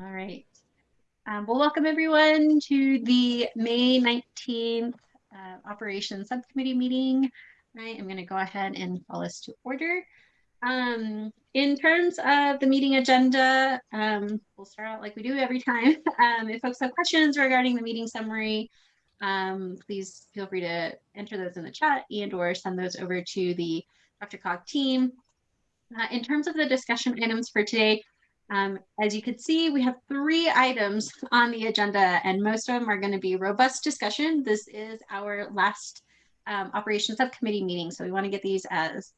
All right. Um, well, welcome everyone to the May 19th uh, Operations Subcommittee meeting. I am going to go ahead and call this to order. Um, in terms of the meeting agenda, um, we'll start out like we do every time. Um, if folks have questions regarding the meeting summary, um, please feel free to enter those in the chat and or send those over to the DRCOG team. Uh, in terms of the discussion items for today, um, as you can see, we have three items on the agenda and most of them are going to be robust discussion. This is our last um, operations subcommittee meeting, so we want to get these as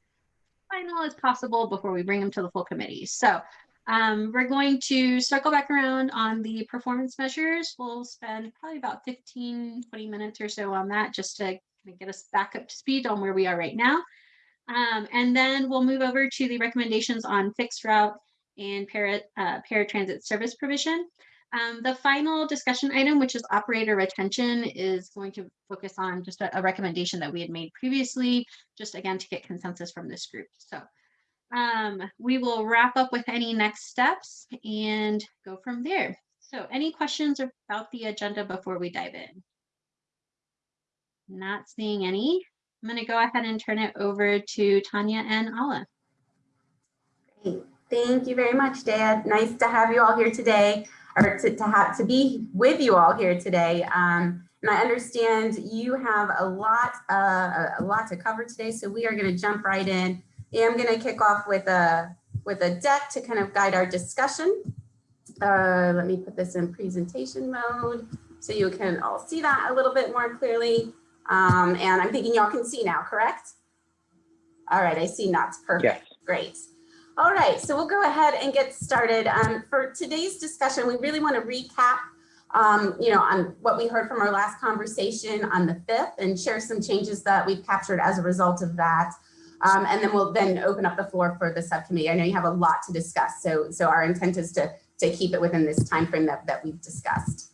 final as possible before we bring them to the full committee. So um, we're going to circle back around on the performance measures. We'll spend probably about 15, 20 minutes or so on that just to get us back up to speed on where we are right now. Um, and then we'll move over to the recommendations on fixed route and para, uh, paratransit service provision. Um, the final discussion item, which is operator retention, is going to focus on just a, a, recommendation that we had made previously, just again to get consensus from this group. So um, we will wrap up with any next steps and go from there. So any questions about the agenda before we dive in? Not seeing any. I'm going to go ahead and turn it over to Tanya and Ala. Great. Thank you very much, Dad. Nice to have you all here today, or to, to have to be with you all here today. Um, and I understand you have a lot, uh, a lot to cover today, so we are going to jump right in. I'm going to kick off with a with a deck to kind of guide our discussion. Uh, let me put this in presentation mode so you can all see that a little bit more clearly. Um, and I'm thinking y'all can see now, correct? All right, I see nods. Perfect. Yes. Great. All right, so we'll go ahead and get started. Um, for today's discussion, we really want to recap, um, you know, on what we heard from our last conversation on the 5th and share some changes that we've captured as a result of that. Um, and then we'll then open up the floor for the subcommittee. I know you have a lot to discuss, so so our intent is to to keep it within this time frame that, that we've discussed.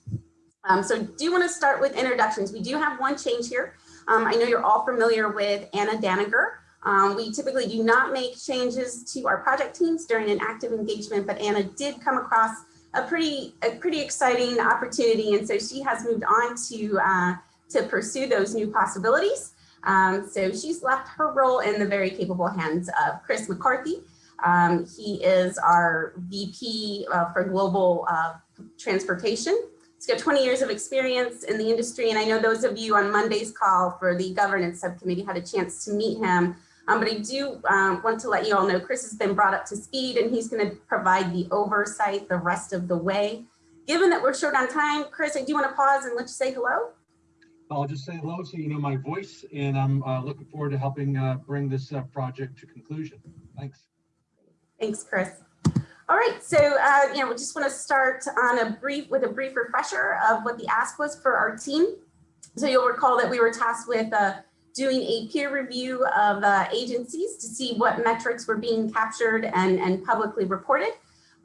Um, so do you want to start with introductions? We do have one change here. Um, I know you're all familiar with Anna Daniger. Um, we typically do not make changes to our project teams during an active engagement, but Anna did come across a pretty a pretty exciting opportunity, and so she has moved on to uh, to pursue those new possibilities. Um, so she's left her role in the very capable hands of Chris McCarthy. Um, he is our VP uh, for global uh, transportation. He's got 20 years of experience in the industry, and I know those of you on Monday's call for the governance subcommittee had a chance to meet him. Um, but I do um, want to let you all know Chris has been brought up to speed and he's going to provide the oversight the rest of the way. Given that we're short on time, Chris, I do want to pause and let you say hello. I'll just say hello so you know my voice and I'm uh, looking forward to helping uh, bring this uh, project to conclusion. Thanks. Thanks, Chris. All right, so uh, you know, we just want to start on a brief with a brief refresher of what the ask was for our team. So you'll recall that we were tasked with uh, doing a peer review of uh, agencies to see what metrics were being captured and, and publicly reported.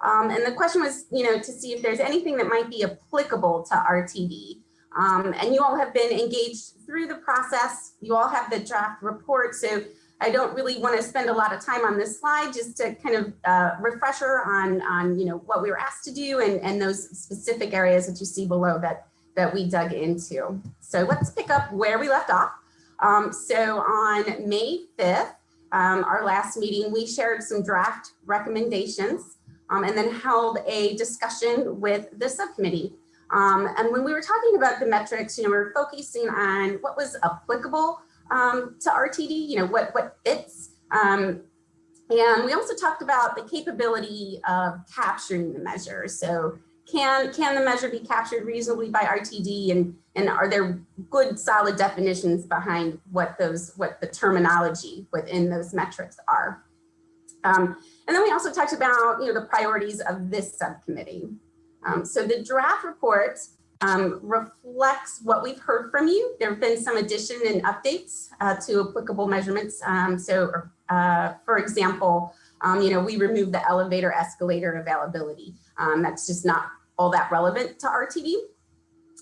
Um, and the question was, you know, to see if there's anything that might be applicable to RTD. Um, and you all have been engaged through the process. You all have the draft report. So I don't really want to spend a lot of time on this slide, just to kind of uh, refresher on, on, you know, what we were asked to do and, and those specific areas that you see below that, that we dug into. So let's pick up where we left off. Um, so on May 5th, um, our last meeting, we shared some draft recommendations um, and then held a discussion with the subcommittee. Um, and when we were talking about the metrics, you know, we are focusing on what was applicable um, to RTD, you know, what, what fits. Um, and we also talked about the capability of capturing the measure. So can, can the measure be captured reasonably by RTD and, and are there good solid definitions behind what those, what the terminology within those metrics are? Um, and then we also talked about, you know, the priorities of this subcommittee. Um, so the draft report um, reflects what we've heard from you. There have been some addition and updates uh, to applicable measurements. Um, so, uh, for example, um, you know, we removed the elevator escalator availability. Um, that's just not all that relevant to RTD.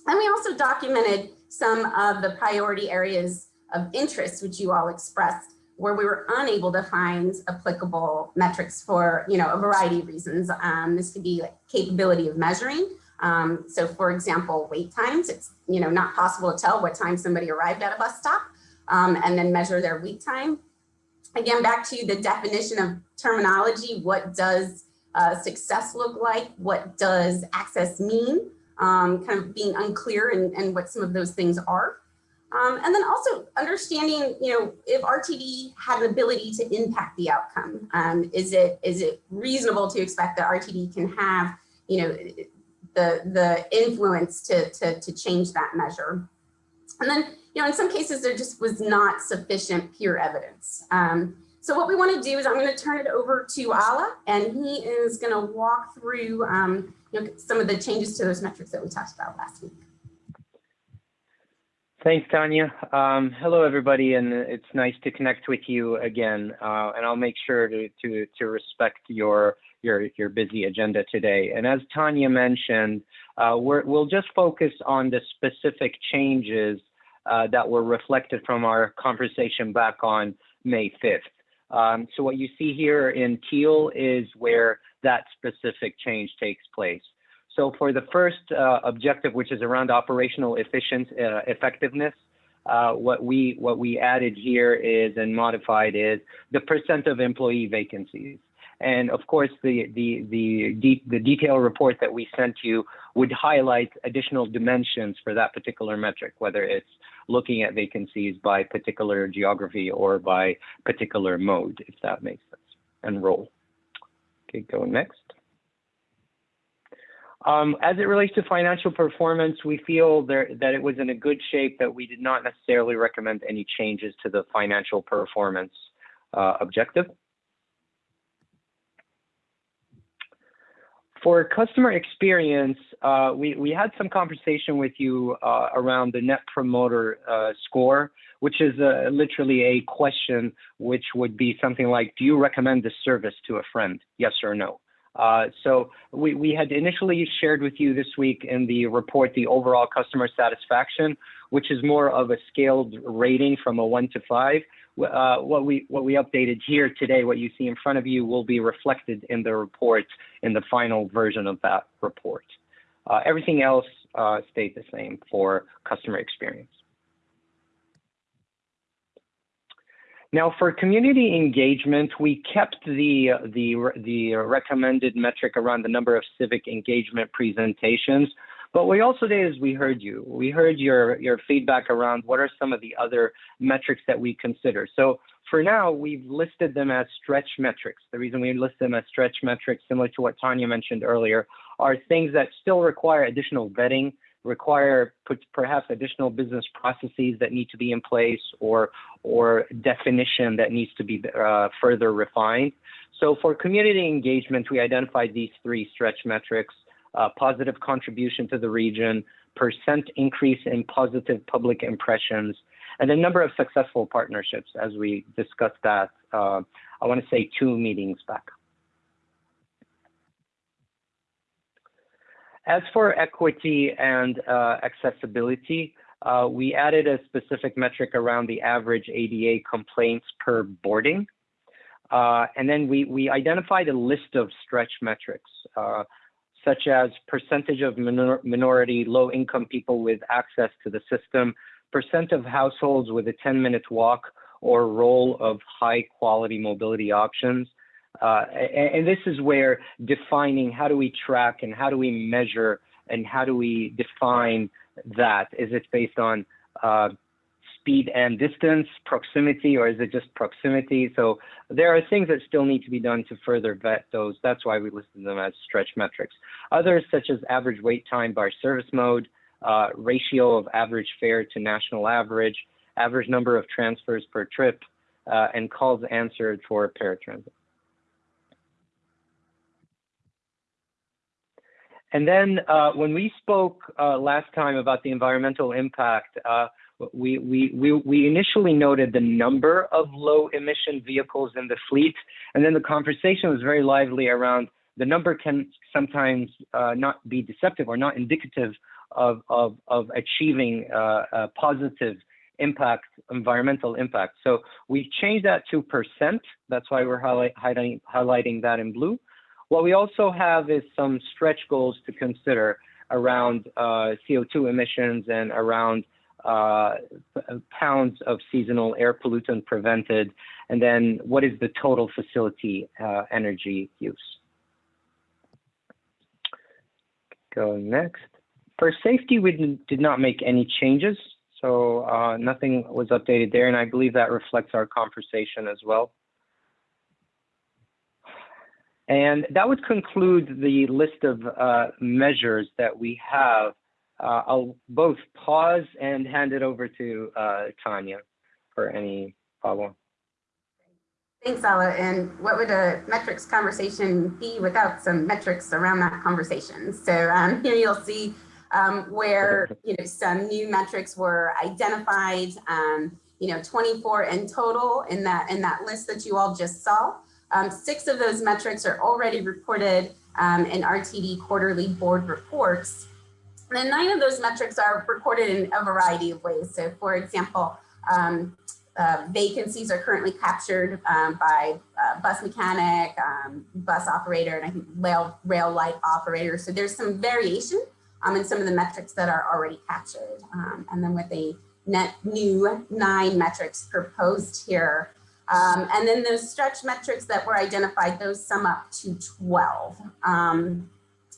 And we also documented some of the priority areas of interest which you all expressed where we were unable to find applicable metrics for, you know, a variety of reasons. Um, this could be like capability of measuring. Um, so for example, wait times, it's, you know, not possible to tell what time somebody arrived at a bus stop um, and then measure their wait time. Again, back to the definition of terminology, what does uh, success look like? What does access mean? Um, kind of being unclear and, and what some of those things are. Um, and then also understanding, you know, if RTD had an ability to impact the outcome, um, is it is it reasonable to expect that RTD can have, you know, the the influence to to, to change that measure? And then, you know, in some cases there just was not sufficient peer evidence. Um, so what we want to do is I'm going to turn it over to Ala, and he is going to walk through um, you know, some of the changes to those metrics that we talked about last week. Thanks, Tanya. Um, hello, everybody, and it's nice to connect with you again. Uh, and I'll make sure to, to, to respect your, your, your busy agenda today. And as Tanya mentioned, uh, we will just focus on the specific changes uh, that were reflected from our conversation back on May 5th. Um, so what you see here in teal is where that specific change takes place. So for the first uh, objective, which is around operational efficient, uh, effectiveness, uh, what we what we added here is and modified is the percent of employee vacancies. And of course, the the the the detailed report that we sent you would highlight additional dimensions for that particular metric, whether it's looking at vacancies by particular geography or by particular mode, if that makes sense, and role. Okay, go next. Um, as it relates to financial performance, we feel there, that it was in a good shape that we did not necessarily recommend any changes to the financial performance uh, objective. For customer experience, uh, we, we had some conversation with you uh, around the Net Promoter uh, Score, which is literally a question which would be something like, do you recommend this service to a friend? Yes or no? So we, we had initially shared with you this week in the report the overall customer satisfaction, which is more of a scaled rating from a one to five. Uh, what we what we updated here today, what you see in front of you, will be reflected in the report in the final version of that report. Uh, everything else uh, stayed the same for customer experience. Now, for community engagement, we kept the, the, the recommended metric around the number of civic engagement presentations. But we also did is we heard you. We heard your, your feedback around what are some of the other metrics that we consider. So for now, we've listed them as stretch metrics. The reason we list them as stretch metrics, similar to what Tanya mentioned earlier, are things that still require additional vetting, require perhaps additional business processes that need to be in place or or definition that needs to be uh, further refined. So for community engagement, we identified these three stretch metrics, uh, positive contribution to the region, percent increase in positive public impressions, and a number of successful partnerships as we discussed that, uh, I wanna say two meetings back. As for equity and uh, accessibility, uh, we added a specific metric around the average ADA complaints per boarding. Uh, and then we, we identified a list of stretch metrics, uh, such as percentage of minor minority low-income people with access to the system, percent of households with a 10-minute walk or role of high-quality mobility options, uh, and, and, this is where defining how do we track and how do we measure and how do we define that? Is it based on uh, speed and distance, proximity, or is it just proximity? So there are things that still need to be done to further vet those. That's why we listed them as stretch metrics. Others, such as average wait time by service mode, uh, ratio of average fare to national average, average number of transfers per trip, uh, and calls answered for paratransit. And then uh, when we spoke uh, last time about the environmental impact, uh, we, we, we, we initially noted the number of low emission vehicles in the fleet. And then the conversation was very lively around the number can sometimes uh, not be deceptive or not indicative of, of, of achieving uh, positive impact, environmental impact. So we changed that to percent. That's why we're highlight, highlighting, highlighting that in blue. What we also have is some stretch goals to consider around uh, CO2 emissions and around uh, pounds of seasonal air pollutant prevented, and then what is the total facility uh, energy use. Go next. For safety, we did- did not make any changes, so uh, nothing was updated there, and I believe that reflects our conversation as well. And that would conclude the list of uh, measures that we have. Uh, I'll both pause and hand it over to uh, Tanya for any follow-up. Thanks, Ala. And what would a metrics conversation be without some metrics around that conversation? So um, here you'll see um, where you know some new metrics were identified. Um, you know, 24 in total in that in that list that you all just saw. Um, six of those metrics are already reported um, in RTD quarterly board reports. And then nine of those metrics are recorded in a variety of ways. So for example, um, uh, vacancies are currently captured um, by uh, bus mechanic, um, bus operator, and I think rail, rail light operator. So there's some variation um, in some of the metrics that are already captured. Um, and then with a net new nine metrics proposed here. Um, and then those stretch metrics that were identified, those sum up to 12. Um,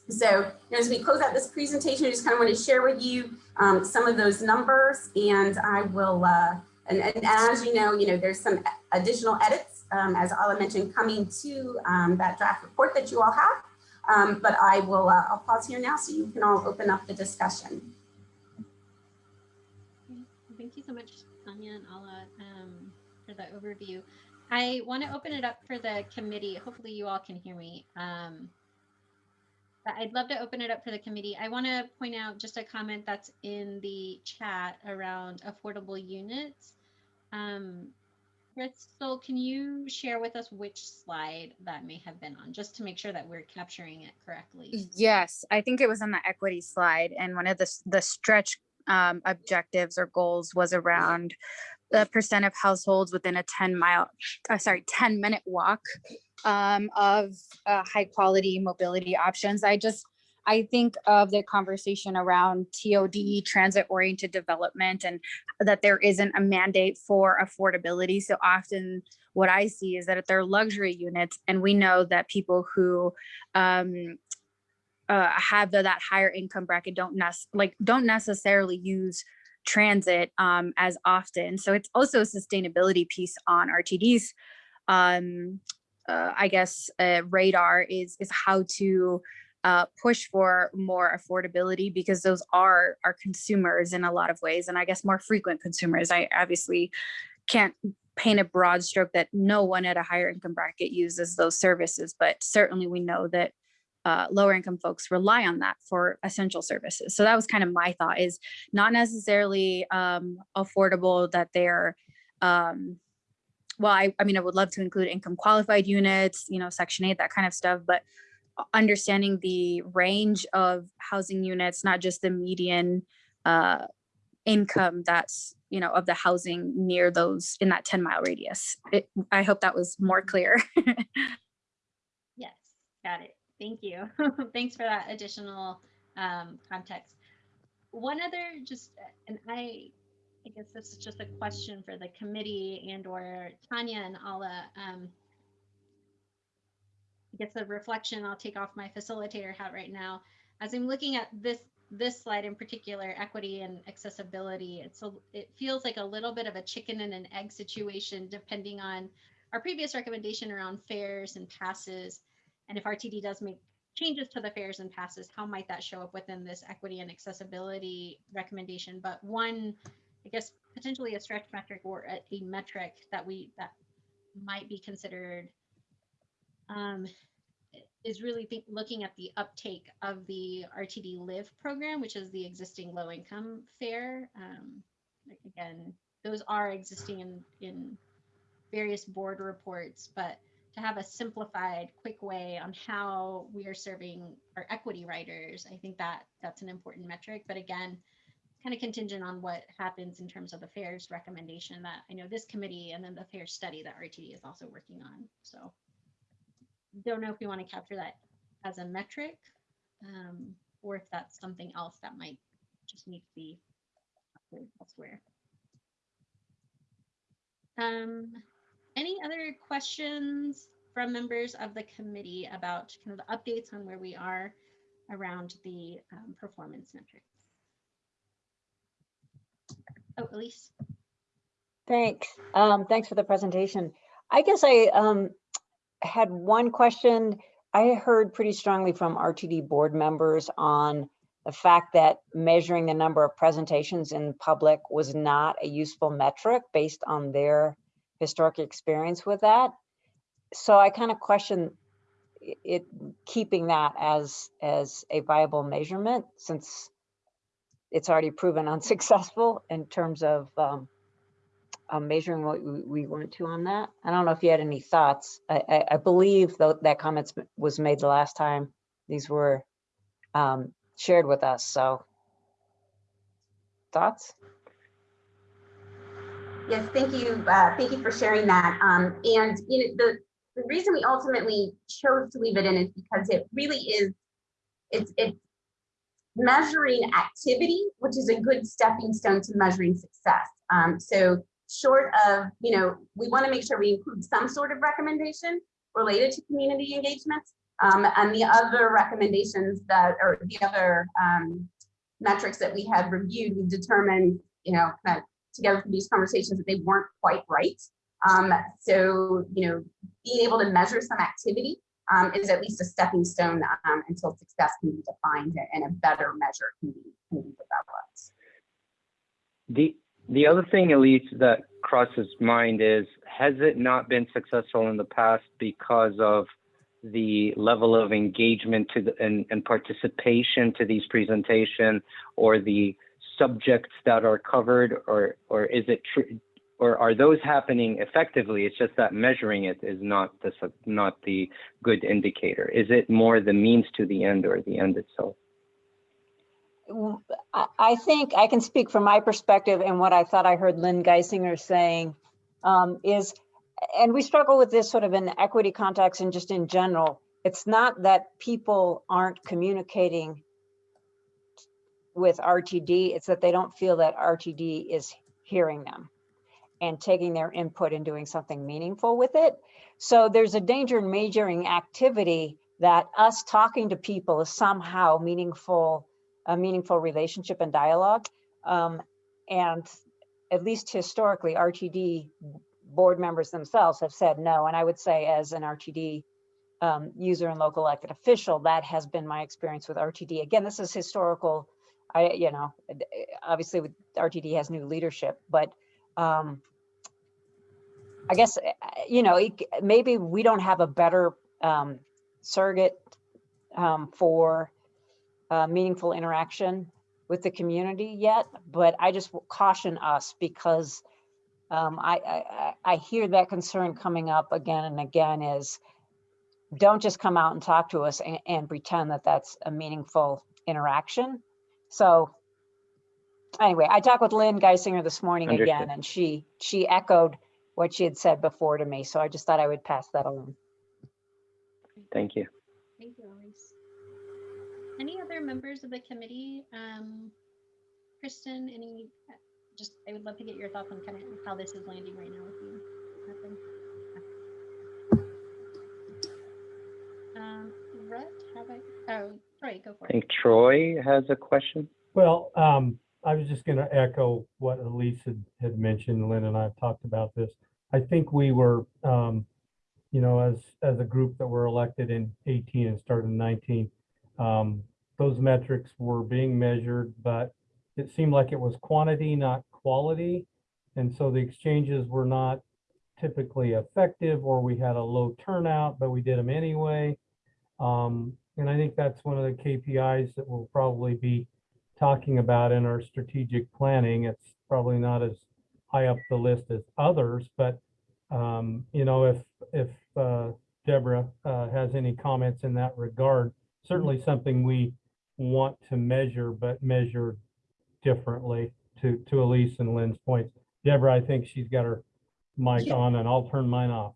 so you know, as we close out this presentation, I just kind of want to share with you um, some of those numbers and I will, uh, and, and, as you know, you know, there's some additional edits, um, as Ala mentioned, coming to um, that draft report that you all have. Um, but I will, uh, I'll pause here now so you can all open up the discussion. Thank you so much, Tanya and Ala, um, for the overview. I want to open it up for the committee. Hopefully you all can hear me. I'd love to open it up for the committee. I want to point out just a comment that's in the chat around affordable units. Um, Crystal, can you share with us which slide that may have been on, just to make sure that we're capturing it correctly? Yes, I think it was on the equity slide and one of the, the stretch um, objectives or goals was around the percent of households within a 10 mile, uh, sorry, 10 minute walk um, of uh, high quality mobility options. I just, I think of the conversation around TOD, transit oriented development, and that there isn't a mandate for affordability. So often what I see is that if they're luxury units, and we know that people who um, uh, have the, that higher income bracket don't like don't necessarily use transit um, as often. So it's also a sustainability piece on RTD's. Um, uh, I guess uh, radar is is how to uh, push for more affordability because those are our consumers in a lot of ways, and I guess more frequent consumers. I obviously can't paint a broad stroke that no one at a higher income bracket uses those services, but certainly we know that uh, lower income folks rely on that for essential services. So that was kind of my thought is not necessarily um, affordable that they're, um, well, I, I mean, I would love to include income qualified units, you know, section eight, that kind of stuff, but understanding the range of housing units, not just the median uh, income that's, you know, of the housing near those in that 10 mile radius. It, I hope that was more clear. Yes, got it. Thank you. Thanks for that additional um, context. One other just, and I, I guess this is just a question for the committee and or Tanya and Ala. Um, I guess a reflection, I'll take off my facilitator hat right now. As I'm looking at this this slide in particular, equity and accessibility, it's a, it feels like a little bit of a chicken and an egg situation depending on our previous recommendation around fares and passes and if RTD does make changes to the fares and passes, how might that show up within this equity and accessibility recommendation? But one, I guess, potentially a stretch metric or a, a metric that we that might be considered um, is really looking at the uptake of the RTD Live program, which is the existing low income fare. Um, again, those are existing in in various board reports, but to have a simplified, quick way on how we are serving our equity riders. I think that that's an important metric. But again, kind of contingent on what happens in terms of the FAIR's recommendation that I know this committee and then the fare study that RTD is also working on. So don't know if we want to capture that as a metric um, or if that's something else that might just need to be elsewhere. Um, any other questions from members of the committee about kind of the updates on where we are around the um, performance metrics? Oh, Elise. Thanks. Um, thanks for the presentation. I guess I um, had one question. I heard pretty strongly from RTD board members on the fact that measuring the number of presentations in public was not a useful metric based on their historic experience with that. So I kind of question it, keeping that as, as a viable measurement since it's already proven unsuccessful in terms of um, um, measuring what we, we to on that. I don't know if you had any thoughts. I, I, I believe tho- that comments was made the last time these were um, shared with us, so. Thoughts? Yes, thank you. Uh, thank you for sharing that. Um, and you know, the, the reason we ultimately chose to leave it in is because it really is, it's, it's measuring activity, which is a good stepping stone to measuring success. Um, so short of, you know, we want to make sure we include some sort of recommendation related to community engagements. Um, and the other recommendations that, or the other um, metrics that we had reviewed, we determined, you know, kind of together through these conversations that they weren't quite right. Um, so, you know, being able to measure some activity um, is at least a stepping stone um, until success can be defined and a better measure can be, can be developed. The the other thing, Elise, that crosses mind is has it not been successful in the past because of the level of engagement to the, and, and participation to these presentation or the subjects that are covered or or is it true or are those happening effectively? It's just that measuring it is not the not the good indicator. Is it more the means to the end or the end itself? I think I can speak from my perspective and what I thought I heard Lynn Guissinger saying um, is, and we struggle with this sort of in equity context and just in general. It's not that people aren't communicating with RTD, it's that they don't feel that RTD is hearing them and taking their input and doing something meaningful with it. So there's a danger in majoring activity that us talking to people is somehow meaningful a meaningful relationship and dialogue. Um, and at least historically, RTD board members themselves have said no. And I would say as an RTD um, user and local elected official, that has been my experience with RTD. Again, this is historical. I, you know, obviously with RTD has new leadership, but um, I guess, uh, you know, maybe we don't have a better um, surrogate um, for uh, meaningful interaction with the community yet, but I just caution us because um, I, I, I I hear that concern coming up again and again is don't just come out and talk to us and, and pretend that that's a meaningful interaction. So anyway, I talked with Lynn Guissinger this morning again, and she, she echoed what she had said before to me. So I just thought I would pass that along. thank you Thank you, Elise. Any other members of the committee? Um, Kristen, any, uh, just, I would love to get your thoughts on kind of how this is landing right now with you. Nothing? Um, Rhett, how about, oh, Troy, go for i it. think troy has a question Well, um, I was just gonna echo what Elise had, had mentioned. Lynn and I have talked about this. I think we were, um, you know, as, as a group that were elected in eighteen and started in nineteen, um, those metrics were being measured, but it seemed like it was quantity, not quality. And so the exchanges were not typically effective, or we had a low turnout, but we did them anyway. Um, and I think that's one of the KPIs that we'll probably be talking about in our strategic planning. It's probably not as high up the list as others, but um, you know, if if uh, Deborah uh, has any comments in that regard, certainly something we want to measure, but measure differently to, to Elise and Lynn's points. Deborah, I think she's got her mic Yeah. on and I'll turn mine off.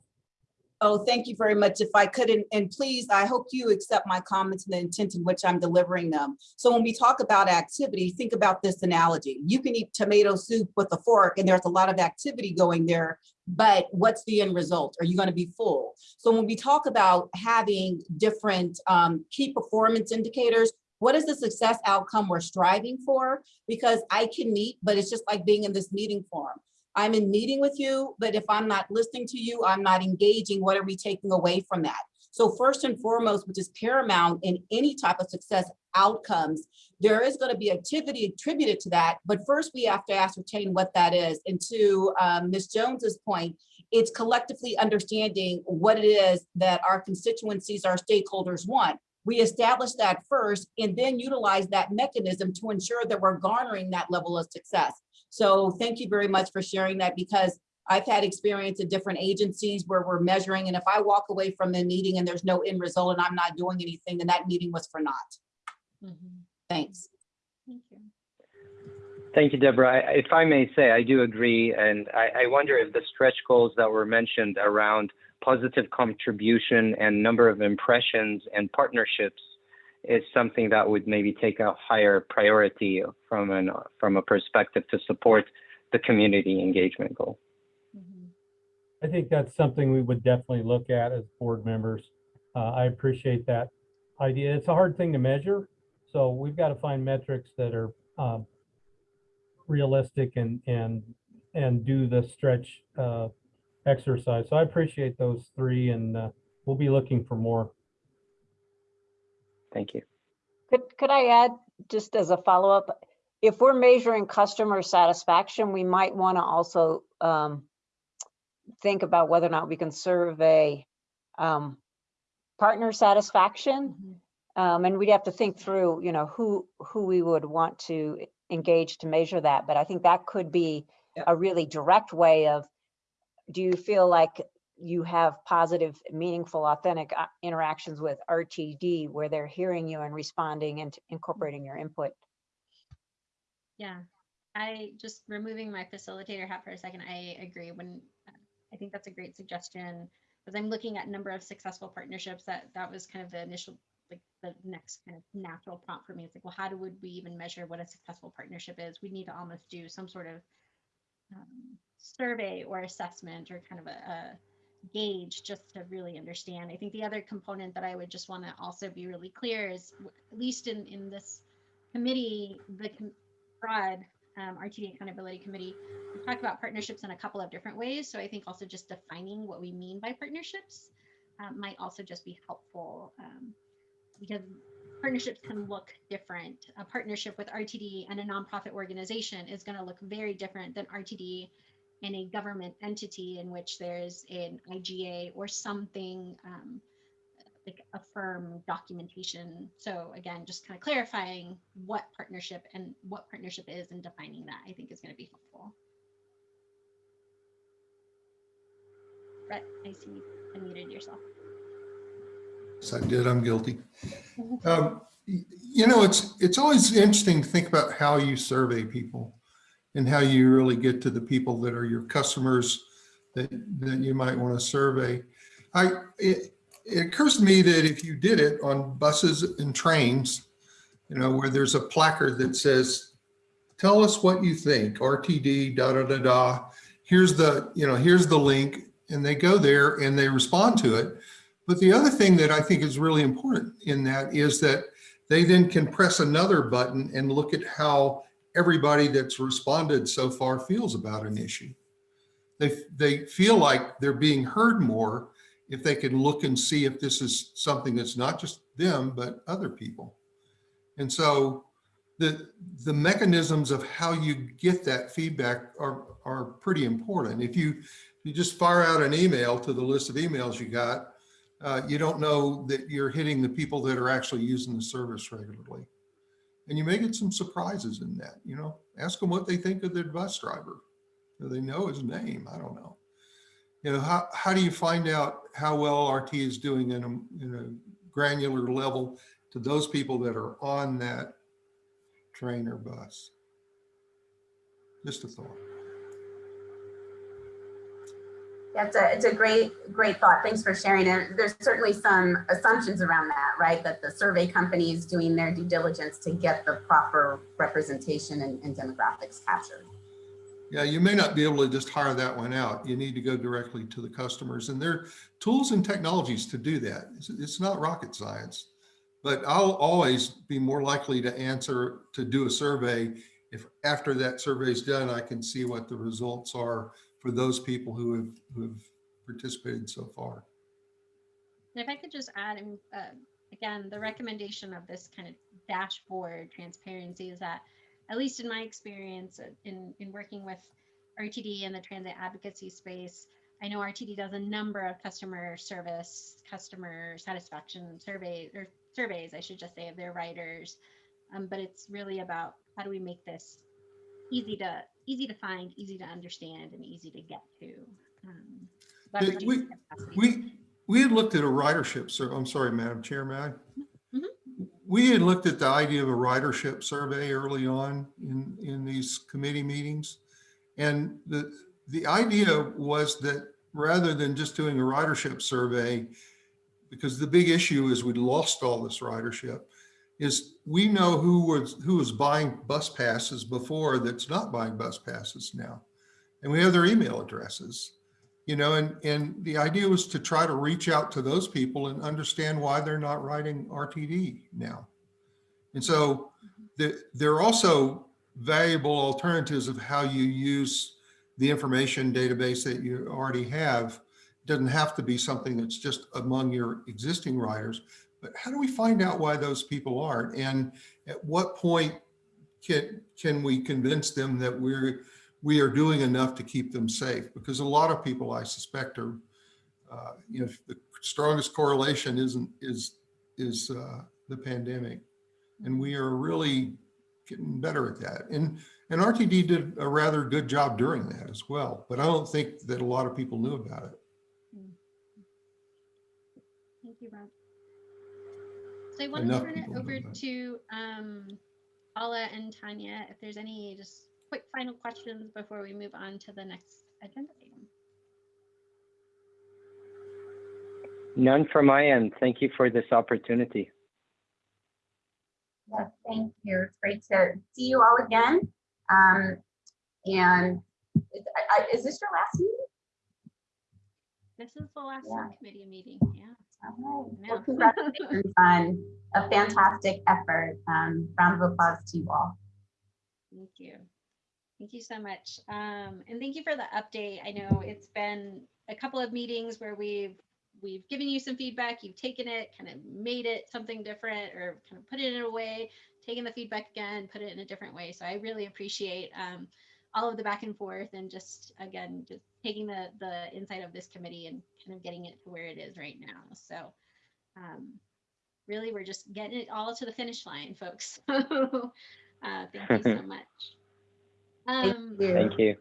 Oh, thank you very much. If I could, and, and please, I hope you accept my comments and the intent in which I'm delivering them. So when we talk about activity, think about this analogy. You can eat tomato soup with a fork and there's a lot of activity going there, but what's the end result? Are you going to be full? So when we talk about having different um, key performance indicators, what is the success outcome we're striving for? Because I can meet, but it's just like being in this meeting forum. I'm in meeting with you, but if I'm not listening to you, I'm not engaging, what are we taking away from that? So first and foremost, which is paramount in any type of success outcomes, there is going to be activity attributed to that, but first we have to ascertain what that is. And to um, Ms. Jones's point, it's collectively understanding what it is that our constituencies, our stakeholders want. We establish that first and then utilize that mechanism to ensure that we're garnering that level of success. So thank you very much for sharing that because I've had experience at different agencies where we're measuring and if I walk away from the meeting and there's no end result and I'm not doing anything, then that meeting was for naught. Mhm. Thanks. Thank you. Thank you, Deborah. I- If I may say, I do agree, and I, I wonder if the stretch goals that were mentioned around positive contribution and number of impressions and partnerships is something that would maybe take a higher priority from an from a perspective to support the community engagement goal. Mhm. I think that's something we would definitely look at as board members. Uh, I appreciate that idea. It's a hard thing to measure. So we've got to find metrics that are, um, realistic and, and, and do the stretch, uh, exercise. So I appreciate those three and, uh, we'll be looking for more. Thank you. Could, could I add, just as a follow-up, if we're measuring customer satisfaction, we might want to also um, think about whether or not we can survey um, partner satisfaction. Mhm. Um, and we'd have to think through, you know, who, who we would want to engage to measure that. But I think that could be Yep. a really direct way of, do you feel like you have positive, meaningful, authentic uh, interactions with RTD where they're hearing you and responding and incorporating your input? Yeah, I just removing my facilitator hat for a second. I agree when uh, I think that's a great suggestion because I'm looking at number of successful partnerships. That that was kind of the initial, like the next kind of natural prompt for me. It's like, well, how do would we even measure what a successful partnership is? We need to almost do some sort of um, survey or assessment or kind of a, a gauge just to really understand. I think the other component that I would just want to also be really clear is, at least in in this committee, the broad um, RTD Accountability Committee, we talk about partnerships in a couple of different ways. So I think also just defining what we mean by partnerships um, might also just be helpful um, because partnerships can look different. A partnership with RTD and a nonprofit organization is going to look very different than RTD and a government entity in which there's an IGA or something um, like a firm documentation. So again, just kind of clarifying what partnership and what partnership is and defining that I think is going to be helpful. Brett, I see you unmuted yourself. Yes, I did. I'm guilty. Um, You know, it's, it's always interesting to think about how you survey people and how you really get to the people that are your customers that, that you might want to survey. I, it, it occurs to me that if you did it on buses and trains, you know, where there's a placard that says, tell us what you think, RTD, da, da, da, da. Here's the, you know, here's the link and they go there and they respond to it. But the other thing that I think is really important in that is that they then can press another button and look at how everybody that's responded so far feels about an issue. They, they feel like they're being heard more if they can look and see if this is something that's not just them, but other people. And so the, the mechanisms of how you get that feedback are, are pretty important. If you, you just fire out an email to the list of emails you got, uh, you don't know that you're hitting the people that are actually using the service regularly. And you may get some surprises in that, you know, ask them what they think of their bus driver. Do they know his name? I don't know. You know, how, how do you find out how well RT is doing in a, in a granular level to those people that are on that train or bus? Just a thought. That's a, it's a great, great thought. Thanks for sharing it. There's certainly some assumptions around that, right? That the survey company is doing their due diligence to get the proper representation and, and demographics captured. Yeah, you may not be able to just hire that one out. You need to go directly to the customers and there are tools and technologies to do that. It's, it's not rocket science. But I'll always be more likely to answer, to do a survey if after that survey is done, I can see what the results are for those people who have, who have participated so far. And if I could just add, uh, again, the recommendation of this kind of dashboard transparency is that, at least in my experience uh, in, in working with RTD and the transit advocacy space, I know RTD does a number of customer service, customer satisfaction surveys, or surveys, I should just say, of their riders. Um, but it's really about how do we make this easy to easy to find, easy to understand, and easy to get to. Um, we- We, we had looked at a ridership, sur I'm sorry, Madam Chair, may I? Mhm. We had looked at the idea of a ridership survey early on in, in these committee meetings. And the, the idea was that rather than just doing a ridership survey, because the big issue is we'd lost all this ridership, is we know who was, who was buying bus passes before that's not buying bus passes now. And we have their email addresses you know, and, and the idea was to try to reach out to those people and understand why they're not writing RTD now. And so there, there are also valuable alternatives of how you use the information database that you already have. Doesn't have to be something that's just among your existing writers, but how do we find out why those people aren't? And at what point can, can we convince them that we're, we are doing enough to keep them safe because a lot of people I suspect are, uh, you know, the strongest correlation isn't is is uh, the pandemic, and we are really getting better at that. And and RTD did a rather good job during that as well, but I don't think that a lot of people knew about it. Thank you, Rob. So I want to turn it over to um, Paula and Tanya, if there's any just quick final questions before we move on to the next agenda item. None from my end. Thank you for this opportunity. Yes, thank you. It's great to see you all again. Um, and is, I, I- is this your last meeting? This is the last Yeah. subcommittee meeting, yeah. All right. Well, congratulations on a fantastic effort. Um, round of applause to you all. Thank you. Thank you so much. Um, and thank you for the update. I know it's been a couple of meetings where we've we've given you some feedback, you've taken it, kind of made it something different or kind of put it in a way, taken the feedback again, put it in a different way. So I really appreciate um, all of the back and forth and just again just taking the the insight of this committee and kind of getting it to where it is right now. So um, really we're just getting it all to the finish line, folks. So uh, thank you so much. Thank Um, you. Thank you.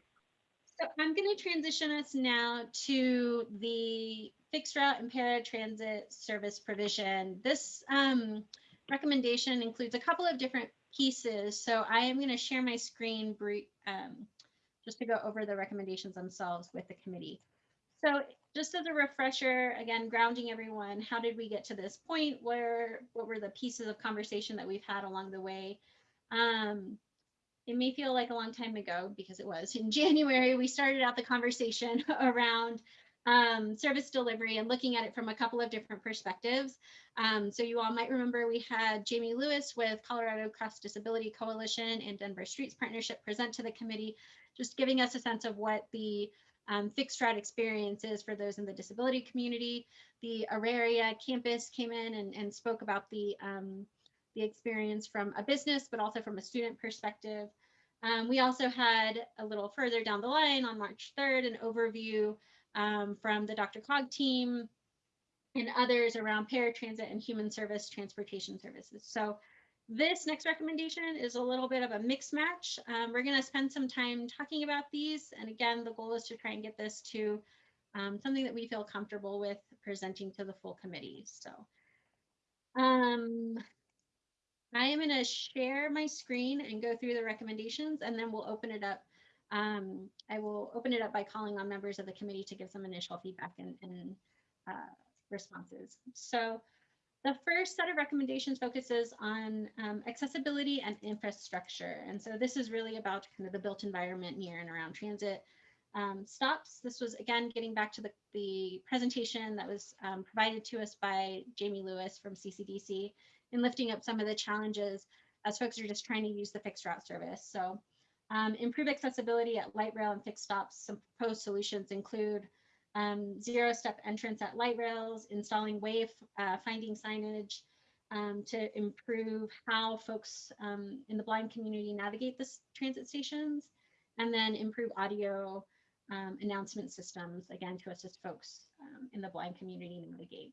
so I'm going to transition us now to the fixed route and paratransit service provision. This um, recommendation includes a couple of different pieces. So I am going to share my screen um, just to go over the recommendations themselves with the committee. So just as a refresher, again, grounding everyone, how did we get to this point? Where, what were the pieces of conversation that we've had along the way? Um, it may feel like a long time ago because it was in January, we started out the conversation around um, service delivery and looking at it from a couple of different perspectives. Um, so you all might remember we had Jamie Lewis with Colorado Cross Disability Coalition and Denver Streets Partnership present to the committee, just giving us a sense of what the um, fixed route experience is for those in the disability community. The Auraria campus came in and, and spoke about the um, the experience from a business, but also from a student perspective. Um, we also had a little further down the line on March 3rd, an overview um, from the DRCOG team and others around paratransit and human service transportation services. So this next recommendation is a little bit of a mix match. Um, we're going to spend some time talking about these. And again, the goal is to try and get this to um, something that we feel comfortable with presenting to the full committee. So um, I am going to share my screen and go through the recommendations, and then we'll open it up Um, I will open it up by calling on members of the committee to give some initial feedback and, and uh, responses. So the first set of recommendations focuses on um, accessibility and infrastructure. And so this is really about kind of the built environment near and around transit um, stops. This was again getting back to the, the presentation that was um, provided to us by Jamie Lewis from CCDC in lifting up some of the challenges as folks are just trying to use the fixed route service. So um, improve accessibility at light rail and fixed stops. Some proposed solutions include um, zero step entrance at light rails, installing wave uh, finding signage um, to improve how folks um, in the blind community navigate the transit stations, and then improve audio um, announcement systems, again, to assist folks um, in the blind community navigate.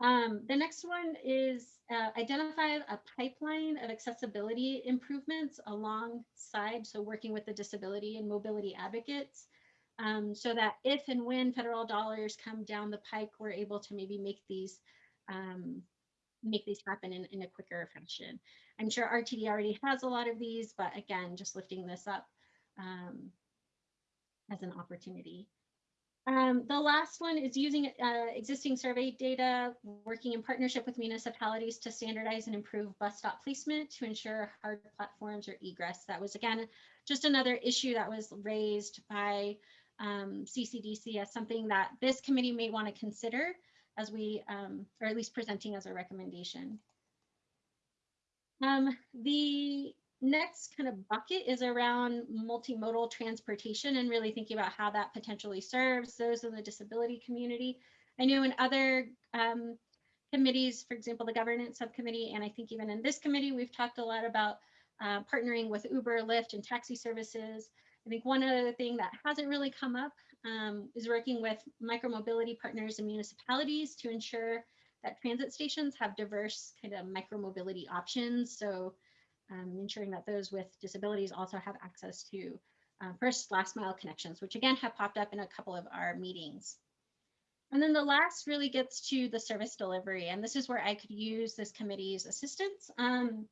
Um, the next one is uh, identify a pipeline of accessibility improvements alongside, so working with the disability and mobility advocates, um, so that if and when federal dollars come down the pike, we're able to maybe make these um, make these happen in, in a quicker fashion. I'm sure RTD already has a lot of these, but again, just lifting this up um, as an opportunity. Um, the last one is using uh, existing survey data, working in partnership with municipalities to standardize and improve bus stop placement to ensure hard platforms or egress. That was again, just another issue that was raised by um, CCDC as something that this committee may want to consider as we, um, or at least presenting as a recommendation. Um, the next kind of bucket is around multimodal transportation and really thinking about how that potentially serves those in the disability community. I know in other um, committees, for example, the governance subcommittee, and I think even in this committee, we've talked a lot about uh, partnering with Uber, Lyft, and taxi services. I think one other thing that hasn't really come up um, is working with micromobility partners and municipalities to ensure that transit stations have diverse kind of micromobility options. So um, ensuring that those with disabilities also have access to uh, first last mile connections, which again have popped up in a couple of our meetings. And then the last really gets to the service delivery. And this is where I could use this committee's assistance. Um,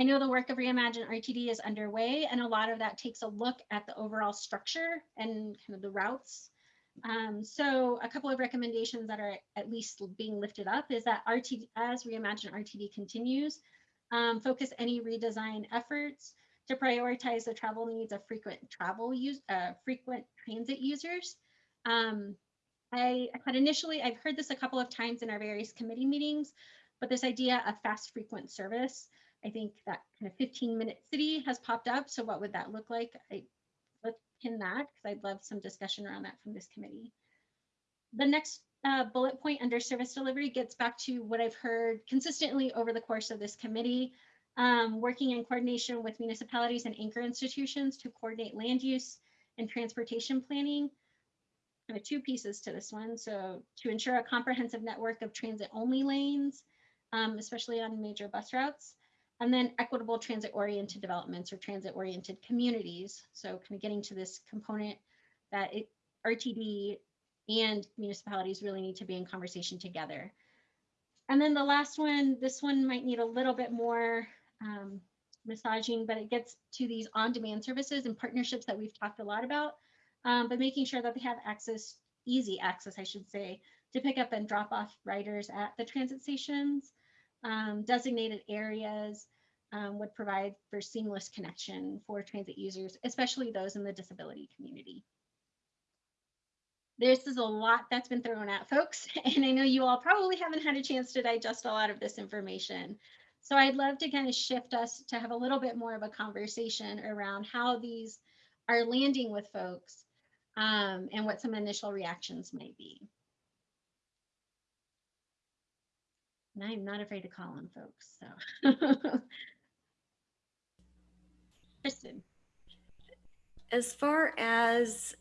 I know the work of Reimagine RTD is underway, and a lot of that takes a look at the overall structure and kind of the routes. Um, so a couple of recommendations that are at least being lifted up is that RTD, as Reimagine RTD continues, um, focus any redesign efforts to prioritize the travel needs of frequent travel use, uh, frequent transit users. Um, I had initially, I've heard this a couple of times in our various committee meetings, but this idea of fast frequent service, I think that kind of 15 minute city has popped up. So what would that look like? I, let's pin that because I'd love some discussion around that from this committee. The next uh, bullet point under service delivery gets back to what I've heard consistently over the course of this committee, um, working in coordination with municipalities and anchor institutions to coordinate land use and transportation planning. Kind of two pieces to this one. So to ensure a comprehensive network of transit only lanes, um, especially on major bus routes, and then equitable transit oriented developments or transit oriented communities. So kind of getting to this component that it, RTD and municipalities really need to be in conversation together. And then the last one, this one might need a little bit more um, massaging, but it gets to these on-demand services and partnerships that we've talked a lot about, um, but making sure that they have access, easy access, I should say, to pick up and drop off riders at the transit stations. Um, designated areas um, would provide for seamless connection for transit users, especially those in the disability community this is a lot that's been thrown at folks, and I know you all probably haven't had a chance to digest a lot of this information. So I'd love to kind of shift us to have a little bit more of a conversation around how these are landing with folks um, and what some initial reactions might be. And I'm not afraid to call on folks, so. Kristen. As far as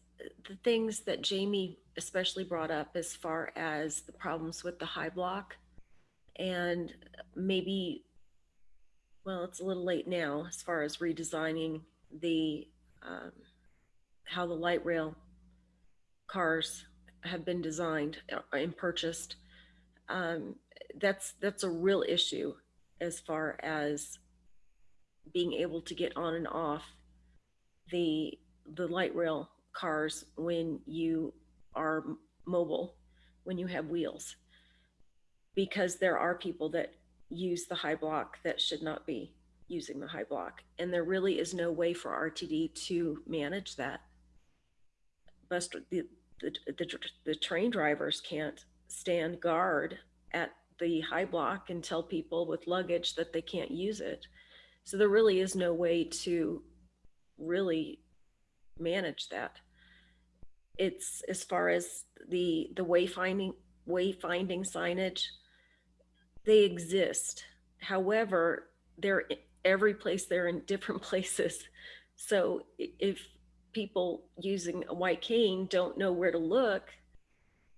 the things that Jamie especially brought up as far as the problems with the high block and maybe well it's a little late now as far as redesigning the um, how the light rail cars have been designed uh, and purchased. Um, that's that's a real issue as far as being able to get on and off the the light rail cars when you are mobile, when you have wheels. Because there are people that use the high block that should not be using the high block. And there really is no way for RTD to manage that. Bus, the, the, the, the train drivers can't stand guard at the high block and tell people with luggage that they can't use it. So there really is no way to really manage that. It's as far as the the wayfinding wayfinding signage, they exist. However, they're every place they're in different places. So if people using a white cane don't know where to look,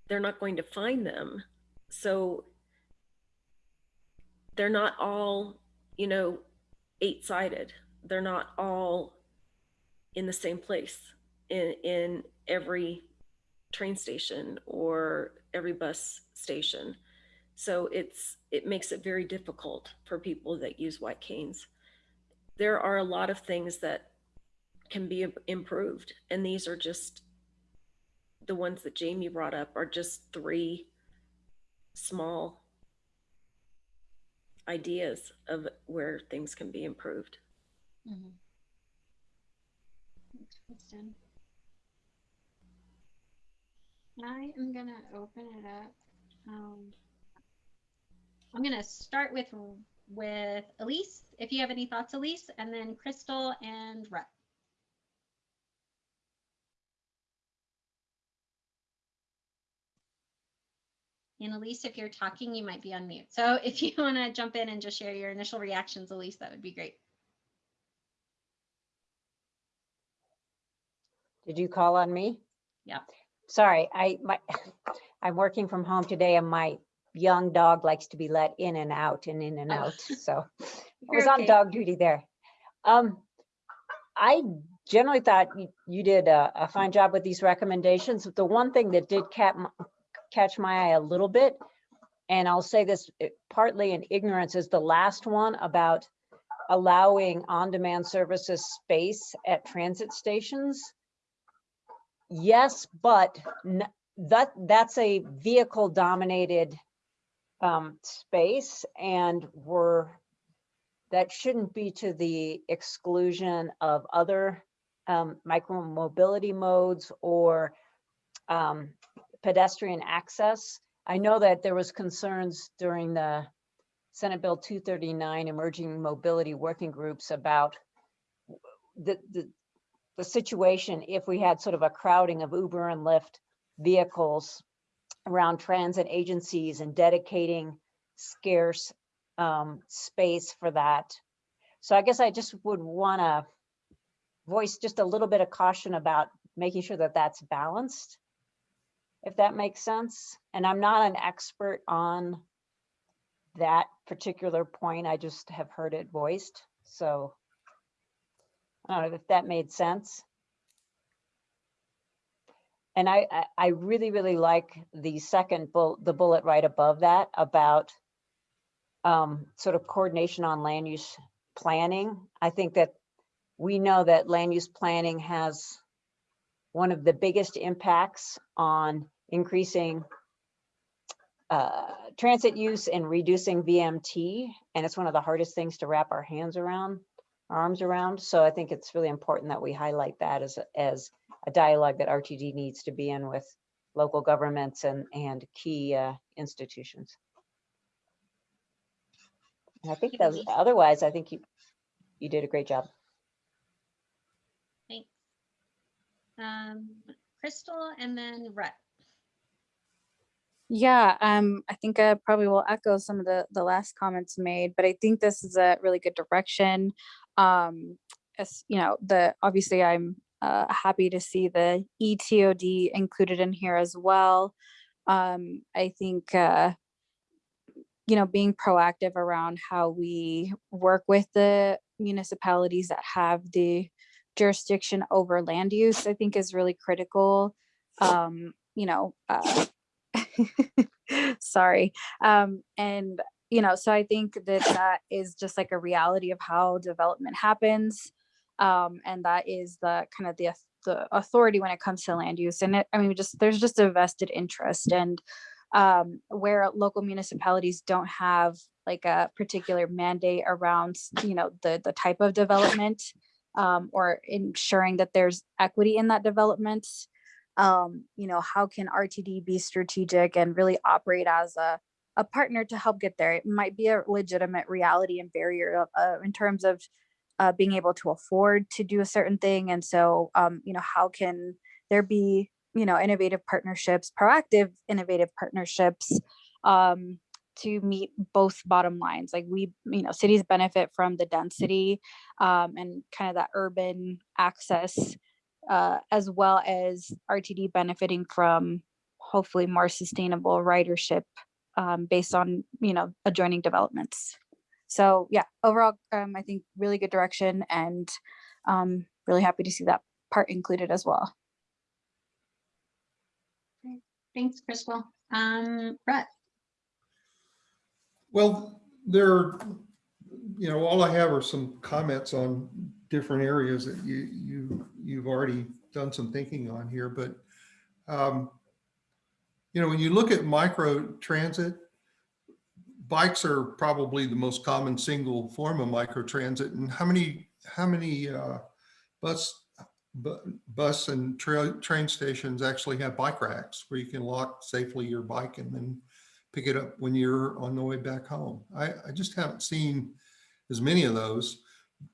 they're not going to find them. So they're not all, you know, eight sided. They're not all in the same place in in every train station or every bus station. So it's it makes it very difficult for people that use white canes. There are a lot of things that can be improved, and these are just the ones that Jamie brought up are just three small ideas of where things can be improved. Mhm. Thanks, Kristen. I am gonna open it up. Um, I'm gonna start with with Elise. If you have any thoughts, Elise, and then Crystal and Rhett. And Elise, if you're talking, you might be on mute. So if you want to jump in and just share your initial reactions, Elise, that would be great. Did you call on me? Yeah. Sorry, I, my, I'm working from home today and my young dog likes to be let in and out and in and Oh. out, so I was on dog duty there. Um, I generally thought you, you did a, a fine job with these recommendations. The one thing that did cap, catch my eye a little bit, and I'll say this eh, partly in ignorance, is the last one about allowing on-demand services space at transit stations. Yes, but that, that's a vehicle dominated um, space and we're, that shouldn't be to the exclusion of other um, micro mobility modes or um, pedestrian access. I know that there was concerns during the Senate Bill 239 Emerging Mobility Working Groups about the, the, the situation if we had sort of a crowding of Uber and Lyft vehicles around transit agencies and dedicating scarce um, space for that. So I guess I just would want to voice just a little bit of caution about making sure that that's balanced, if that makes sense. And I'm not an expert on that particular point. I just have heard it voiced. So I don't know if that made sense. And I, I, I really, really like the second bullet, the bullet right above that about um, sort of coordination on land use planning. I think that we know that land use planning has one of the biggest impacts on increasing uh, transit use and reducing VMT. And it's one of the hardest things to wrap our hands around, arms around. So I think it's really important that we highlight that as, a- as a dialogue that RTD needs to be in with local governments and, and key uh, institutions. And I think that, Elise. otherwise, I think you, you did a great job. Thanks. Um, Crystal and then Rhett. Yeah, um, I think I probably will echo some of the the last comments made, but I think this is a really good direction. Um, as you know, the obviously I'm uh, happy to see the ETOD included in here as well. Um, I think uh, you know being proactive around how we work with the municipalities that have the jurisdiction over land use, I think is really critical. Um, you know, uh, sorry um and you know so i think that that is just like a reality of how development happens um and that is the kind of the the authority when it comes to land use. And it, I mean, just, there's just a vested interest and um, where local municipalities don't have like a particular mandate around, you know, the, the type of development um, or ensuring that there's equity in that development. Um, you know, how can RTD be strategic and really operate as a, a partner to help get there? It might be a legitimate reality and barrier uh, in terms of uh, being able to afford to do a certain thing. And so, um, you know, how can there be, you know, innovative partnerships, proactive innovative partnerships um, to meet both bottom lines? Like we, you know, cities benefit from the density um, and kind of that urban access, uh, as well as RTD benefiting from hopefully more sustainable ridership um, based on, you know, adjoining developments. So yeah, overall, um, I think really good direction and um, really happy to see that part included as well. Thanks, Crystal. Um, Rhett, Well, there, you know, all I have are some comments on different areas that you, you, you've already done some thinking on here, but, um, you know, when you look at micro transit, bikes are probably the most common single form of micro transit. And how many, how many, uh, bus, bus and train stations actually have bike racks where you can lock safely your bike and then pick it up when you're on the way back home. I, I just haven't seen as many of those.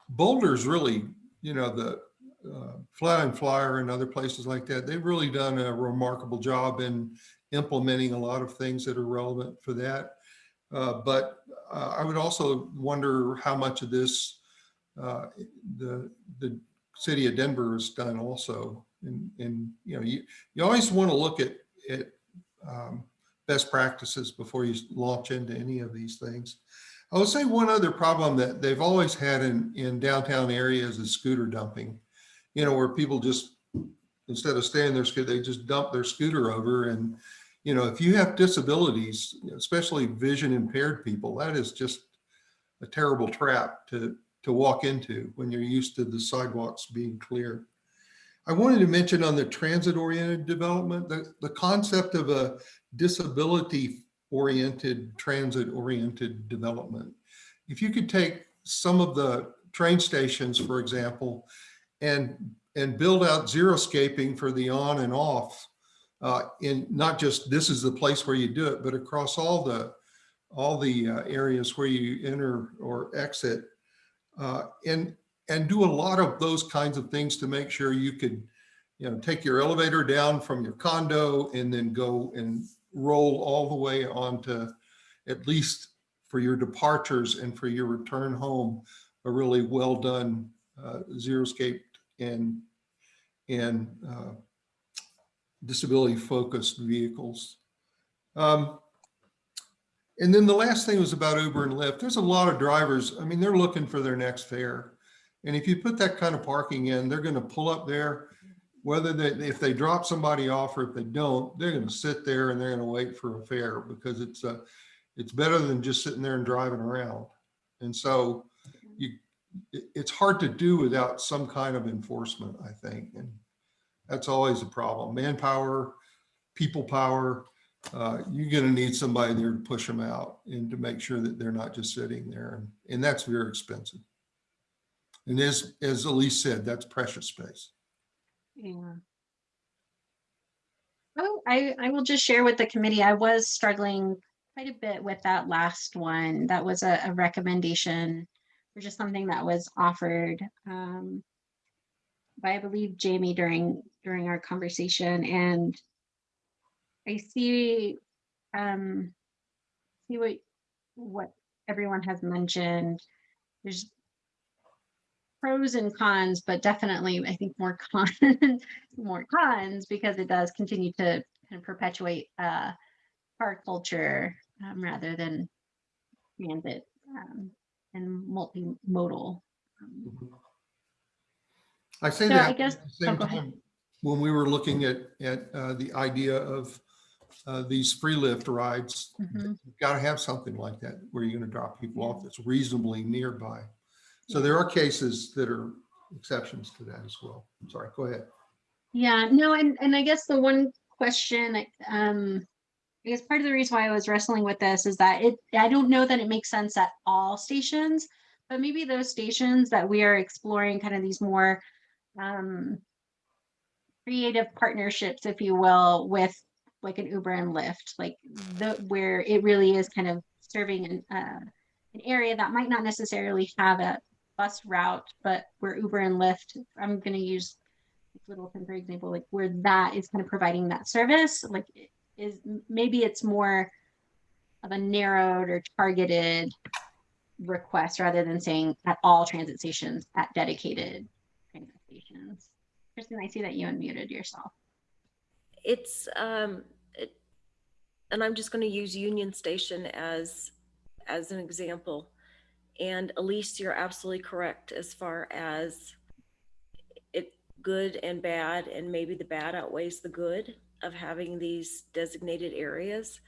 Boulder's really, you know, the uh, Fly and Flyer and other places like that, they've really done a remarkable job in implementing a lot of things that are relevant for that. Uh, but uh, I would also wonder how much of this uh, the the city of Denver has done also. And, and you know, you, you always want to look at, at um, best practices before you launch into any of these things. I would say one other problem that they've always had in, in downtown areas is scooter dumping. You know, where people just, instead of staying their scooter, they just dump their scooter over. And, you know, if you have disabilities, especially vision impaired people, that is just a terrible trap to, to walk into when you're used to the sidewalks being clear. I wanted to mention on the transit oriented development, the, the concept of a disability oriented, transit oriented development. If you could take some of the train stations, for example, and, and build out zero-scaping for the on and off, uh, in not just this is the place where you do it, but across all the, all the uh, areas where you enter or exit, uh, and, and do a lot of those kinds of things to make sure you could, you know, take your elevator down from your condo and then go and roll all the way onto at least for your departures and for your return home, a really well done uh, zero-scaped and and uh, disability focused vehicles. Um, and then the last thing was about Uber and Lyft. There's a lot of drivers. I mean, they're looking for their next fare. And if you put that kind of parking in, they're going to pull up there, whether they, if they drop somebody off or if they don't, they're going to sit there and they're going to wait for a fare because it's a, it's better than just sitting there and driving around. And so you, it's hard to do without some kind of enforcement, I think. And that's always a problem. Manpower, people power, uh, you're going to need somebody there to push them out and to make sure that they're not just sitting there. And, and that's very expensive. And as, as Elise said, that's precious space. Yeah. Oh, I, I will just share with the committee, I was struggling quite a bit with that last one. That was a, a recommendation or just something that was offered um, by, I believe, Jamie during, during our conversation. And I see, um, see what, what everyone has mentioned. There's pros and cons, but definitely I think more cons, more cons because it does continue to kind of perpetuate uh, car culture um, rather than transit um, and multimodal. Um, I say So I guess- oh, go ahead. time, when we were looking at, at uh, the idea of uh, these free Lyft rides, mhm. you've got to have something like that where you're going to drop people off that's reasonably nearby. So there are cases that are exceptions to that as well. Sorry, go ahead. Yeah, no, and, and I guess the one question, um, I guess part of the reason why I was wrestling with this is that it, I don't know that it makes sense at all stations, but maybe those stations that we are exploring kind of these more, um, creative partnerships, if you will, with like an Uber and Lyft, like the, where it really is kind of serving an, uh, an area that might not necessarily have a bus route, but where Uber and Lyft, I'm gonna use Littleton, for example, like where that is kind of providing that service, like is maybe it's more of a narrowed or targeted request rather than saying at all transit stations at dedicated transit stations. Kristen, I see that you unmuted yourself. It's, um, it, and I'm just gonna use Union Station as, as an example. And Elise, you're absolutely correct as far as it good and bad, and maybe the bad outweighs the good of having these designated areas.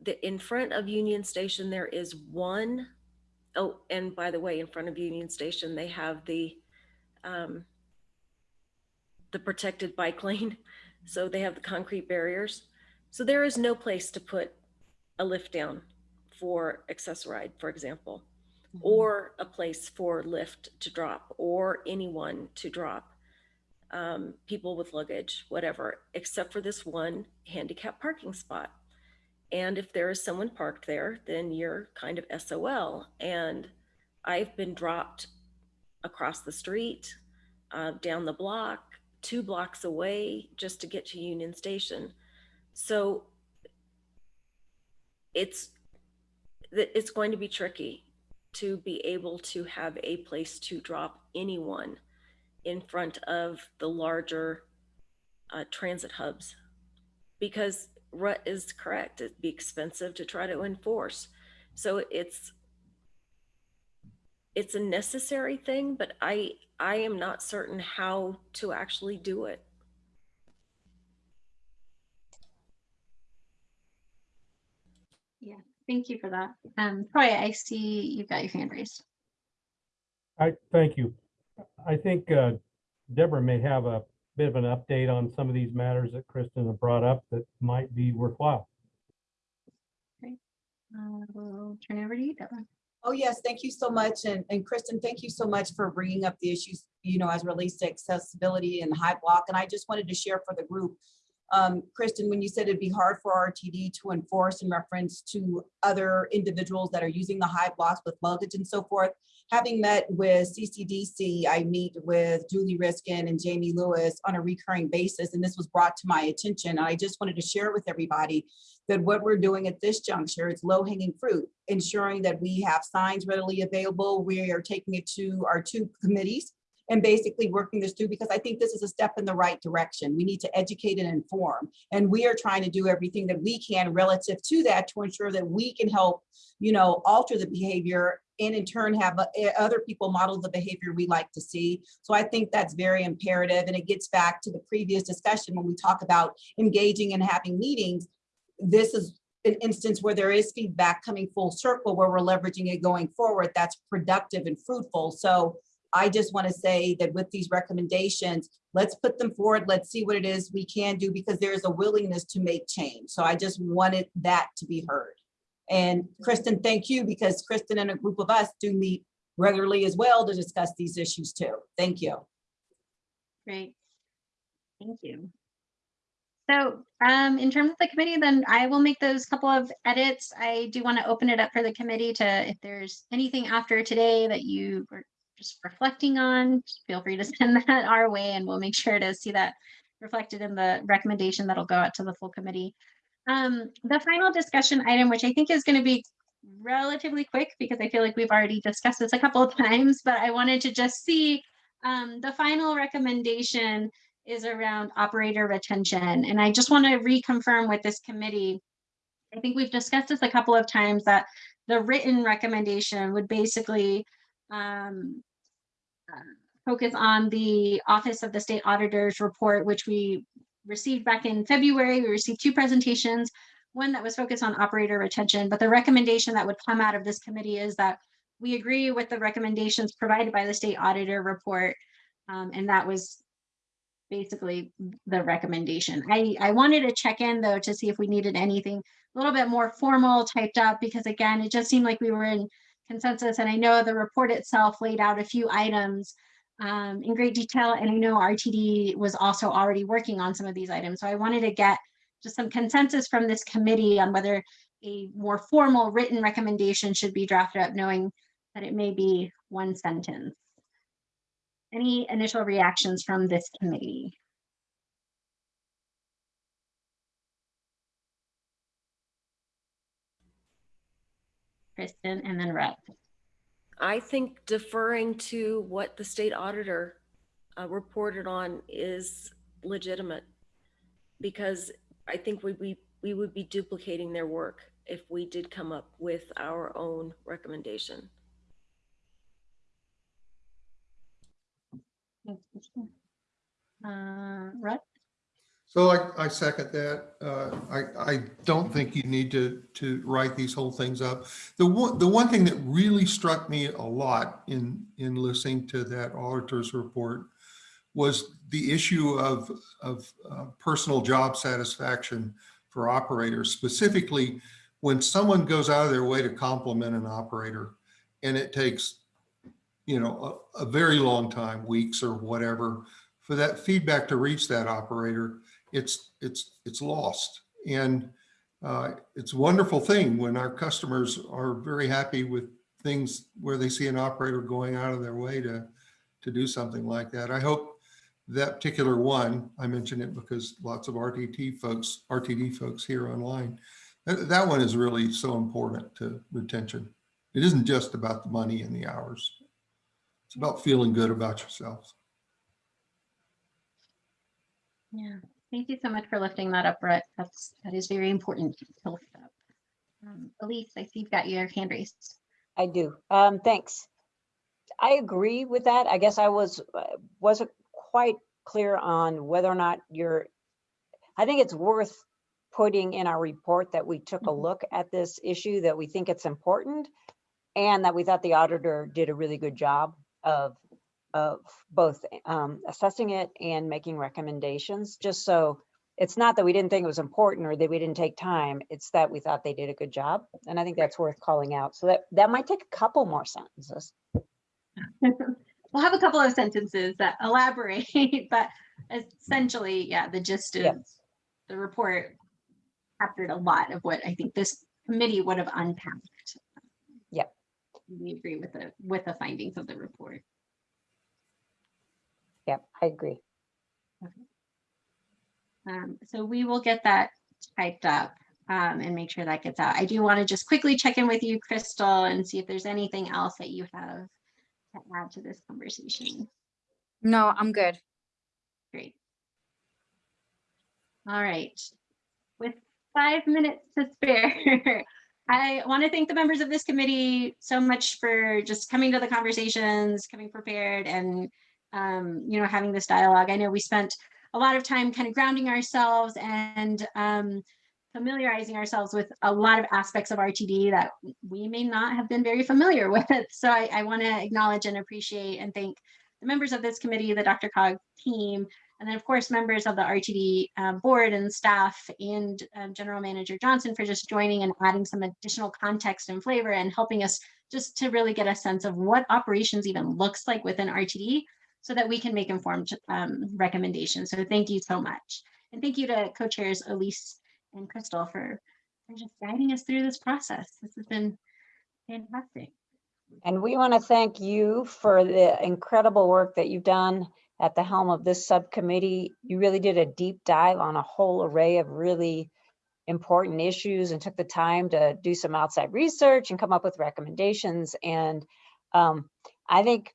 The, in front of Union Station, there is one, oh, and by the way, in front of Union Station, they have the, um, the protected bike lane. So they have the concrete barriers. So there is no place to put a lift down for Access-a-Ride, for example, or a place for Lyft to drop or anyone to drop, um, people with luggage, whatever, except for this one handicap parking spot. And if there is someone parked there, then you're kind of SOL. And I've been dropped across the street, uh, down the block, two blocks away just to get to Union Station. So it's it's going to be tricky to be able to have a place to drop anyone in front of the larger uh, transit hubs because Rhett is correct. It'd be expensive to try to enforce. So it's it's a necessary thing, but I I am not certain how to actually do it. Yeah, thank you for that. Um, Troy, I see you've got your hand raised. I, thank you. I think uh, Deborah may have a bit of an update on some of these matters that Kristen had brought up that might be worthwhile. Uh, we'll turn it over to you, Deborah. Oh, yes, thank you so much. And, and Kristen, thank you so much for bringing up the issues, you know, as relates to accessibility and high block. And I just wanted to share for the group, um, Kristen, when you said it'd be hard for RTD to enforce in reference to other individuals that are using the high blocks with luggage and so forth, having met with CCDC, I meet with Julie Reiskin and Jamie Lewis on a recurring basis, and this was brought to my attention. And I just wanted to share with everybody that what we're doing at this juncture is low hanging fruit, ensuring that we have signs readily available. We are taking it to our two committees and basically working this through because I think this is a step in the right direction. We need to educate and inform. And we are trying to do everything that we can relative to that to ensure that we can help, you know, alter the behavior and in turn have uh, other people model the behavior we like to see. So I think that's very imperative. And it gets back to the previous discussion when we talk about engaging and having meetings. This is an instance where there is feedback coming full circle where we're leveraging it going forward that's productive and fruitful. So I just want to say that with these recommendations, let's put them forward. Let's see what it is we can do because there is a willingness to make change. So I just wanted that to be heard. And Kristen, thank you because Kristen and a group of us do meet regularly as well to discuss these issues too. Thank you. Great. Thank you. So um, in terms of the committee, then I will make those couple of edits. I do want to open it up for the committee to, if there's anything after today that you were just reflecting on, feel free to send that our way and we'll make sure to see that reflected in the recommendation that'll go out to the full committee. Um, the final discussion item, which I think is going to be relatively quick because I feel like we've already discussed this a couple of times, but I wanted to just see um, the final recommendation is around operator retention. And I just want to reconfirm with this committee, I think we've discussed this a couple of times that the written recommendation would basically um, uh, focus on the Office of the State Auditor's report, which we received back in February. We received two presentations, one that was focused on operator retention, but the recommendation that would come out of this committee is that we agree with the recommendations provided by the state auditor report. Um, and that was basically the recommendation. I, I wanted to check in though to see if we needed anything a little bit more formal typed up because again, it just seemed like we were in consensus and I know the report itself laid out a few items um, in great detail and I know RTD was also already working on some of these items. So I wanted to get just some consensus from this committee on whether a more formal written recommendation should be drafted up knowing that it may be one sentence. Any initial reactions from this committee? Kristen and then Rhett. I think deferring to what the state auditor uh, reported on is legitimate. Because I think we, we, we would be duplicating their work if we did come up with our own recommendation. Thanks, Kristen. Uh, Rhett? So I, I second that. Uh, I, I don't think you need to, to write these whole things up. The one, the one thing that really struck me a lot in, in listening to that auditor's report was the issue of, of uh, personal job satisfaction for operators, specifically when someone goes out of their way to compliment an operator and it takes, you know, a, a very long time, weeks or whatever, for that feedback to reach that operator it's it's it's lost. And uh, it's a wonderful thing when our customers are very happy with things where they see an operator going out of their way to to do something like that. I hope that particular one i mention it because lots of rtt folks rtd folks here online that, that one is really so important to retention. It isn't just about the money and the hours it's about feeling good about yourselves Yeah, thank you so much for lifting that up, Rhett. That's, that is very important to lift up. Um, Elise, I see you've got your hand raised. I do. Um, thanks. I agree with that. I guess I was, uh, wasn't quite clear on whether or not you're, I think it's worth putting in our report that we took a Mhm. look at this issue, that we think it's important, and that we thought the auditor did a really good job of, of both um, assessing it and making recommendations, just so it's not that we didn't think it was important or that we didn't take time, it's that we thought they did a good job. And I think that's worth calling out. So that, that might take a couple more sentences. We'll have a couple of sentences that elaborate, but essentially, yeah, the gist of the report captured a lot of what I think this committee would have unpacked. Yep. We agree with the, with the findings of the report. Yep, I agree. Okay. Um, so we will get that typed up um, and make sure that gets out. I do want to just quickly check in with you, Crystal, and see if there's anything else that you have to add to this conversation. No, I'm good. Great. All right. With five minutes to spare, I want to thank the members of this committee so much for just coming to the conversations, coming prepared and, um, you know, having this dialogue. I know we spent a lot of time kind of grounding ourselves and um, familiarizing ourselves with a lot of aspects of RTD that we may not have been very familiar with. So I, I want to acknowledge and appreciate and thank the members of this committee, the DRCOG team, and then of course, members of the RTD um, board and staff and um, General Manager Johnson for just joining and adding some additional context and flavor and helping us just to really get a sense of what operations even looks like within RTD so that we can make informed um, recommendations. So thank you so much. And thank you to co-chairs Elise and Crystal for, for just guiding us through this process. This has been fantastic. And we want to thank you for the incredible work that you've done at the helm of this subcommittee. You really did a deep dive on a whole array of really important issues and took the time to do some outside research and come up with recommendations. And um, I think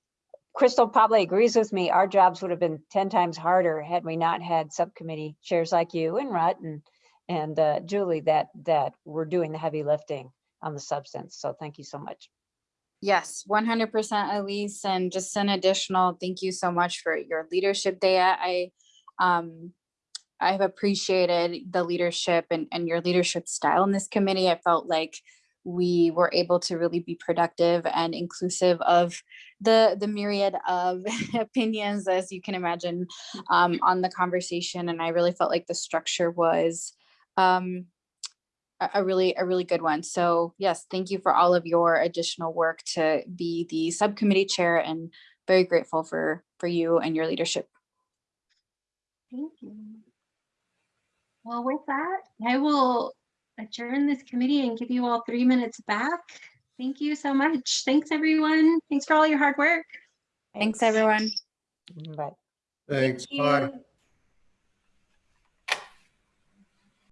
Crystal probably agrees with me. Our jobs would have been 10 times harder had we not had subcommittee chairs like you and Rhett and, and uh, Julie that, that were doing the heavy lifting on the substance. So thank you so much. Yes, one hundred percent, Elise, and just an additional, thank you so much for your leadership, Dea. I, um, I've appreciated the leadership and, and your leadership style in this committee. I felt like we were able to really be productive and inclusive of the the myriad of opinions, as you can imagine, um, on the conversation. And I really felt like the structure was um, a, a really a really good one. So yes, thank you for all of your additional work to be the subcommittee chair, and very grateful for for you and your leadership. Thank you. Well, with that, I will adjourn this committee and give you all three minutes back. Thank you so much. Thanks, everyone. Thanks for all your hard work. Thanks, everyone. Bye. Thanks, Thank bye. you.